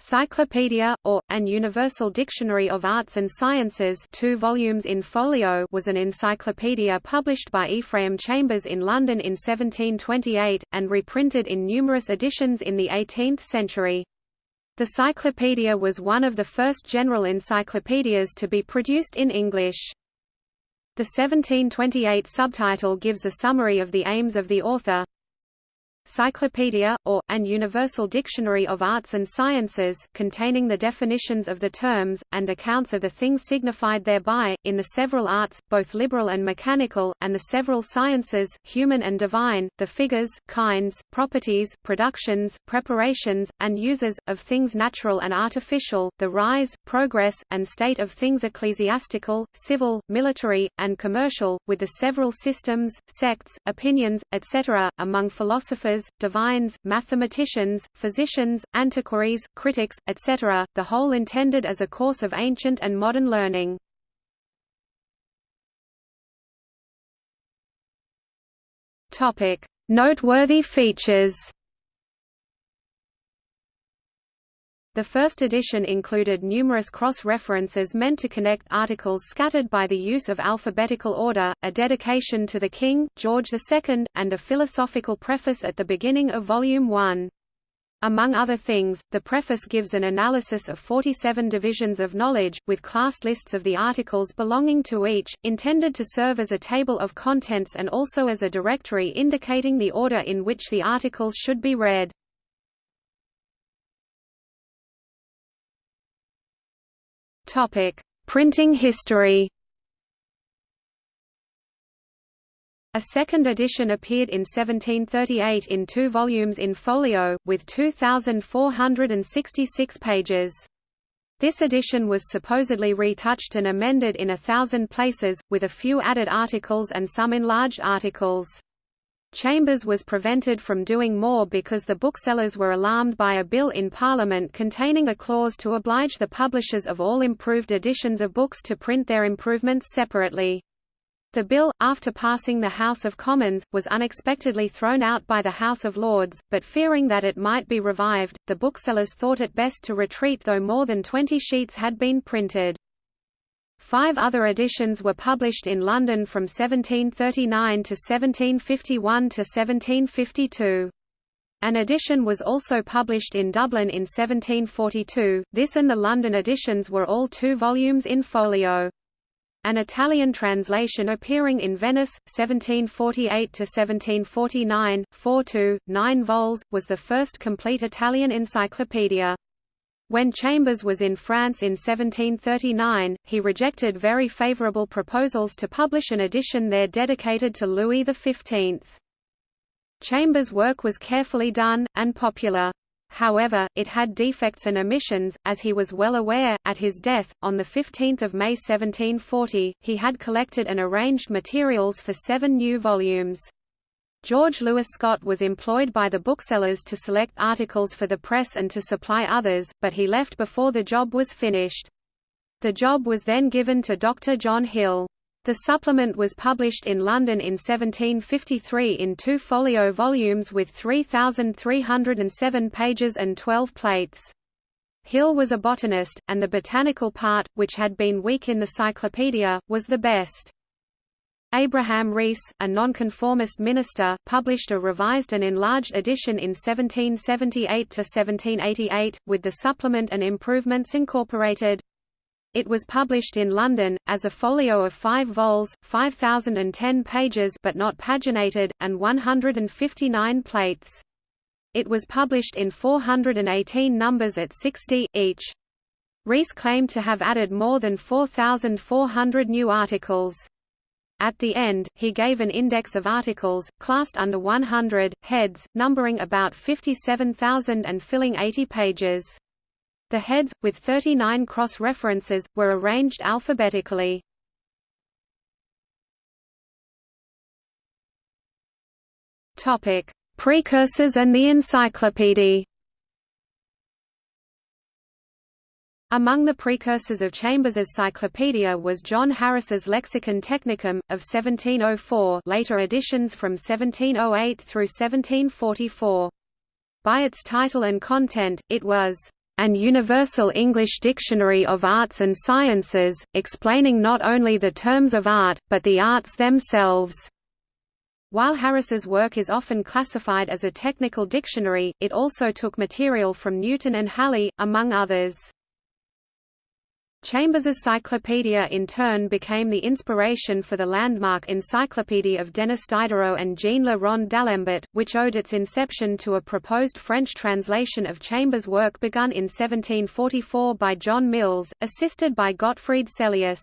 Cyclopedia, or, An Universal Dictionary of Arts and Sciences two volumes in folio was an encyclopedia published by Ephraim Chambers in London in 1728, and reprinted in numerous editions in the 18th century. The Cyclopedia was one of the first general encyclopedias to be produced in English. The 1728 subtitle gives a summary of the aims of the author, Cyclopedia, or, An Universal Dictionary of Arts and Sciences, containing the definitions of the terms, and accounts of the things signified thereby, in the several arts, both liberal and mechanical, and the several sciences, human and divine, the figures, kinds, properties, productions, preparations, and uses, of things natural and artificial, the rise, progress, and state of things ecclesiastical, civil, military, and commercial, with the several systems, sects, opinions, etc., among philosophers divines, mathematicians, physicians, antiquaries, critics, etc., the whole intended as a course of ancient and modern learning. Noteworthy features The first edition included numerous cross-references meant to connect articles scattered by the use of alphabetical order, a dedication to the King, George II, and a philosophical preface at the beginning of Volume 1. Among other things, the preface gives an analysis of 47 divisions of knowledge, with classed lists of the articles belonging to each, intended to serve as a table of contents and also as a directory indicating the order in which the articles should be read. Topic: Printing history. A second edition appeared in 1738 in two volumes in folio, with 2,466 pages. This edition was supposedly retouched and amended in a thousand places, with a few added articles and some enlarged articles. Chambers was prevented from doing more because the booksellers were alarmed by a bill in Parliament containing a clause to oblige the publishers of all improved editions of books to print their improvements separately. The bill, after passing the House of Commons, was unexpectedly thrown out by the House of Lords, but fearing that it might be revived, the booksellers thought it best to retreat though more than 20 sheets had been printed. Five other editions were published in London from 1739 to 1751 to 1752. An edition was also published in Dublin in 1742, this and the London editions were all two volumes in folio. An Italian translation appearing in Venice, 1748–1749, 4 9 vols, was the first complete Italian encyclopedia. When Chambers was in France in 1739, he rejected very favourable proposals to publish an edition there dedicated to Louis XV. Chambers' work was carefully done, and popular. However, it had defects and omissions, as he was well aware. At his death, on 15 May 1740, he had collected and arranged materials for seven new volumes. George Lewis Scott was employed by the booksellers to select articles for the press and to supply others, but he left before the job was finished. The job was then given to Dr. John Hill. The supplement was published in London in 1753 in two folio volumes with 3,307 pages and 12 plates. Hill was a botanist, and the botanical part, which had been weak in the cyclopedia, was the best. Abraham Rees, a nonconformist minister, published a revised and enlarged edition in 1778–1788, with the supplement and improvements incorporated. It was published in London, as a folio of five vols, 5,010 pages but not paginated, and 159 plates. It was published in 418 numbers at 60, each. Rees claimed to have added more than 4,400 new articles. At the end, he gave an index of articles, classed under 100, heads, numbering about 57,000 and filling 80 pages. The heads, with 39 cross-references, were arranged alphabetically. Precursors and the encyclopedia Among the precursors of Chambers's Cyclopedia was John Harris's Lexicon Technicum, of 1704 later editions from 1708 through 1744. By its title and content, it was An Universal English Dictionary of Arts and Sciences, explaining not only the terms of art, but the arts themselves. While Harris's work is often classified as a technical dictionary, it also took material from Newton and Halley, among others. Chambers's cyclopedia in turn became the inspiration for the landmark Encyclopédie of Denis Diderot and Jean Le Rond d'Alembert, which owed its inception to a proposed French translation of Chambers' work begun in 1744 by John Mills, assisted by Gottfried Sellius.